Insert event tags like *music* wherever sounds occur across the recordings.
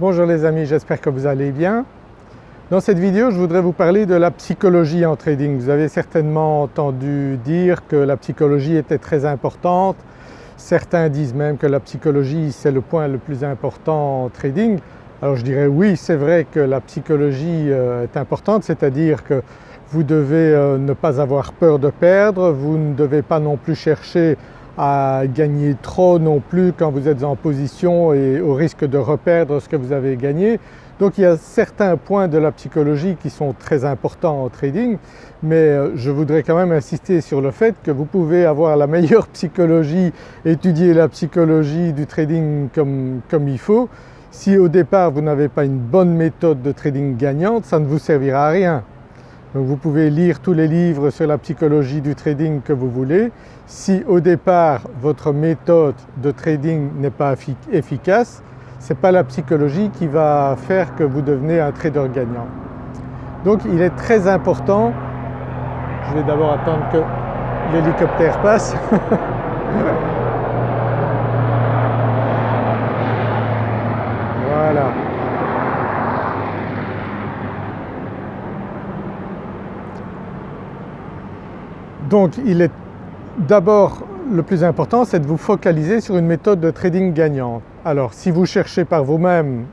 Bonjour les amis, j'espère que vous allez bien. Dans cette vidéo je voudrais vous parler de la psychologie en trading. Vous avez certainement entendu dire que la psychologie était très importante. Certains disent même que la psychologie c'est le point le plus important en trading. Alors je dirais oui c'est vrai que la psychologie euh, est importante, c'est-à-dire que vous devez euh, ne pas avoir peur de perdre, vous ne devez pas non plus chercher à gagner trop non plus quand vous êtes en position et au risque de reperdre ce que vous avez gagné. Donc il y a certains points de la psychologie qui sont très importants en trading mais euh, je voudrais quand même insister sur le fait que vous pouvez avoir la meilleure *laughs* psychologie, étudier la psychologie du trading comme, comme il faut. Si au départ vous n'avez pas une bonne méthode de trading gagnante, ça ne vous servira à rien. Donc vous pouvez lire tous les livres sur la psychologie du trading que vous voulez. Si au départ votre méthode de trading n'est pas efficace, ce n'est pas la psychologie qui va faire que vous devenez un trader gagnant. Donc il est très important, je vais d'abord attendre que l'hélicoptère passe *laughs* voilà. Donc il est d'abord le plus important c'est de vous focaliser sur une méthode de trading gagnante. Alors si vous cherchez par vous-même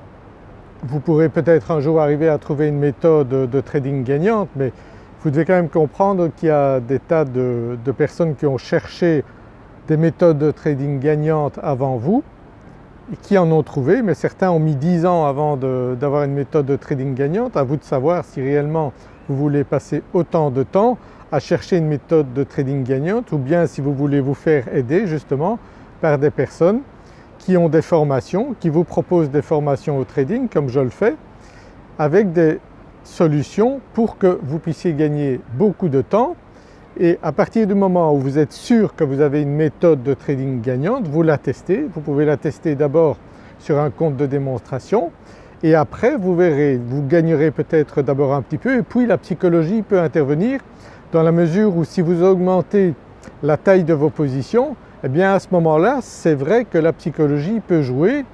vous pourrez peut-être un jour arriver à trouver une méthode de trading gagnante mais vous devez quand même comprendre qu'il y a des tas de, personnes qui ont cherché des méthodes de trading gagnantes avant vous et qui en ont trouvé mais certains ont mis 10 ans avant d'avoir une méthode de trading gagnante. À vous de savoir si réellement vous voulez passer autant de temps à chercher une méthode de trading gagnante ou bien si vous voulez vous faire aider justement par des personnes qui ont des formations, qui vous proposent des formations au trading comme je le fais avec des solutions pour que vous puissiez gagner beaucoup de temps et à partir du moment où vous êtes sûr que vous avez une méthode de trading gagnante, vous la testez. Vous pouvez la tester d'abord sur un compte de démonstration et après vous verrez, vous gagnerez peut-être d'abord un petit peu et puis la psychologie peut intervenir dans la mesure où si vous augmentez la taille de vos positions, eh bien à ce moment-là c'est vrai que la psychologie peut jouer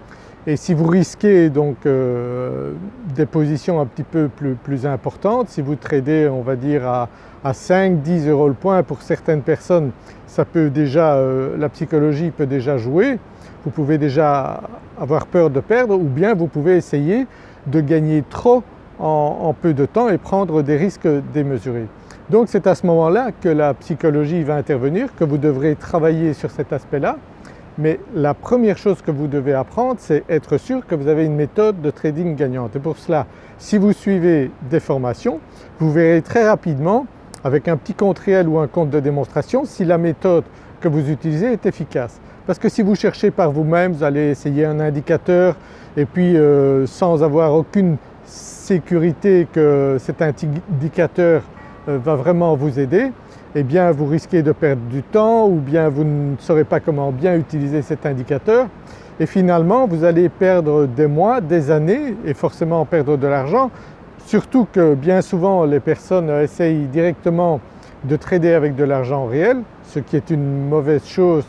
et si vous risquez donc euh, des positions un petit peu plus, importantes, si vous tradez on va dire à, 5-10 euros le point pour certaines personnes ça peut déjà, euh, la psychologie peut déjà jouer, vous pouvez déjà avoir peur de perdre ou bien vous pouvez essayer de gagner trop en peu de temps et prendre des risques démesurés. Donc c'est à ce moment-là que la psychologie va intervenir, que vous devrez travailler sur cet aspect-là. Mais la première chose que vous devez apprendre c'est être sûr que vous avez une méthode de trading gagnante et pour cela si vous suivez des formations vous verrez très rapidement avec un petit compte réel ou un compte de démonstration si la méthode que vous utilisez est efficace. Parce que si vous cherchez par vous-même, vous allez essayer un indicateur et puis euh, sans avoir aucune sécurité que cet indicateur euh, va vraiment vous aider, eh bien vous risquez de perdre du temps ou bien vous ne saurez pas comment bien utiliser cet indicateur. Et finalement vous allez perdre des mois, des années et forcément perdre de l'argent. Surtout que bien souvent les personnes essayent directement de trader avec de l'argent réel ce qui est une mauvaise chose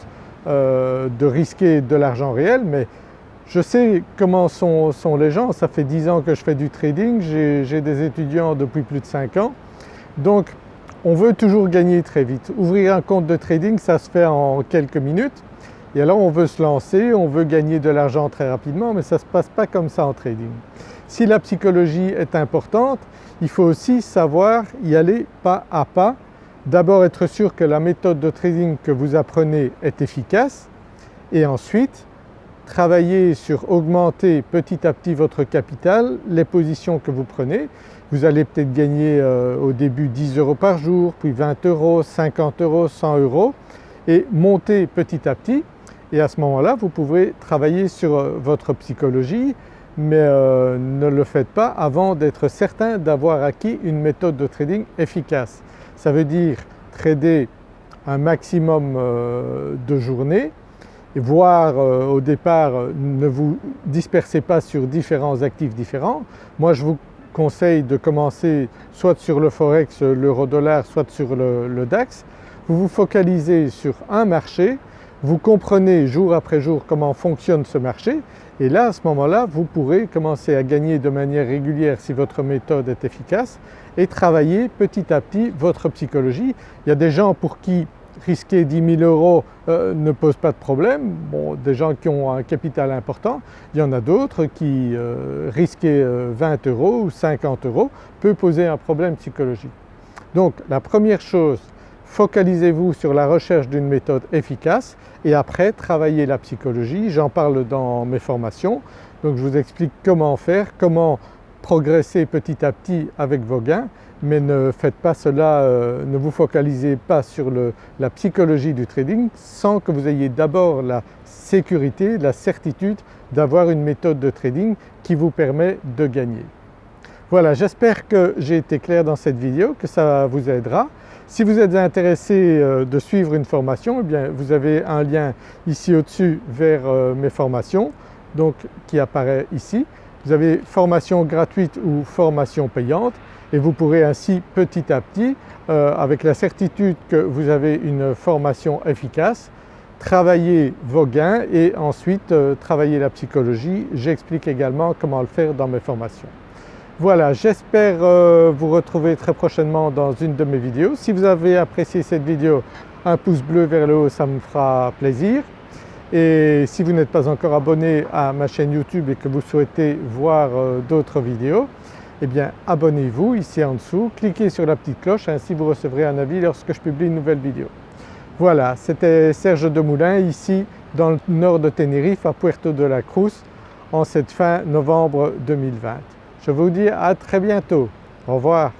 euh, de risquer de l'argent réel. Mais je sais comment sont, sont, les gens, ça fait 10 ans que je fais du trading, j'ai des étudiants depuis plus de 5 ans. Donc on veut toujours gagner très vite. Ouvrir un compte de trading ça se fait en quelques minutes et alors on veut se lancer, on veut gagner de l'argent très rapidement mais ça ne se passe pas comme ça en trading. Si la psychologie est importante, il faut aussi savoir y aller pas à pas. D'abord être sûr que la méthode de trading que vous apprenez est efficace et ensuite travailler sur augmenter petit à petit votre capital, les positions que vous prenez. Vous allez peut-être gagner euh, au début 10 euros par jour, puis 20 euros, 50 euros, 100 euros et monter petit à petit et à ce moment-là vous pouvez travailler sur euh, votre psychologie mais euh, ne le faites pas avant d'être certain d'avoir acquis une méthode de trading efficace. Ça veut dire trader un maximum de journées voire au départ ne vous dispersez pas sur différents actifs différents. Moi je vous conseille de commencer soit sur le Forex, l'euro-dollar, soit sur le, DAX. Vous vous focalisez sur un marché, vous comprenez jour après jour comment fonctionne ce marché Et là à ce moment-là vous pourrez commencer à gagner de manière régulière si votre méthode est efficace et travailler petit à petit votre psychologie. Il y a des gens pour qui risquer 10 000 euros euh, ne pose pas de problème, bon, des gens qui ont un capital important, il y en a d'autres qui euh, risquer 20 euh, euros ou 50 euros peut poser un problème psychologique. Donc la première chose, focalisez-vous sur la recherche d'une méthode efficace et après travaillez la psychologie, j'en parle dans mes formations, donc je vous explique comment faire, comment progresser petit à petit avec vos gains mais ne faites pas cela, euh, ne vous focalisez pas sur la psychologie du trading sans que vous ayez d'abord la sécurité, la certitude d'avoir une méthode de trading qui vous permet de gagner. Voilà, j'espère que j'ai été clair dans cette vidéo, que ça vous aidera. Si vous êtes intéressé euh, de suivre une formation, eh bien vous avez un lien ici au-dessus vers euh, mes formations donc qui apparaît ici. Vous avez formation gratuite ou formation payante et vous pourrez ainsi petit à petit, euh, avec la certitude que vous avez une formation efficace, travailler vos gains et ensuite euh, travailler la psychologie. J'explique également comment le faire dans mes formations. Voilà, j'espère euh, vous retrouver très prochainement dans une de mes vidéos. Si vous avez apprécié cette vidéo, un pouce bleu vers le haut, ça me fera plaisir. Et si vous n'êtes pas encore abonné à ma chaîne YouTube et que vous souhaitez voir d'autres vidéos, eh bien abonnez-vous ici en dessous, cliquez sur la petite cloche, ainsi vous recevrez un avis lorsque je publie une nouvelle vidéo. Voilà, c'était Serge Demoulin ici dans le nord de Tenerife à Puerto de la Cruz en cette fin novembre 2020. Je vous dis à très bientôt. Au revoir.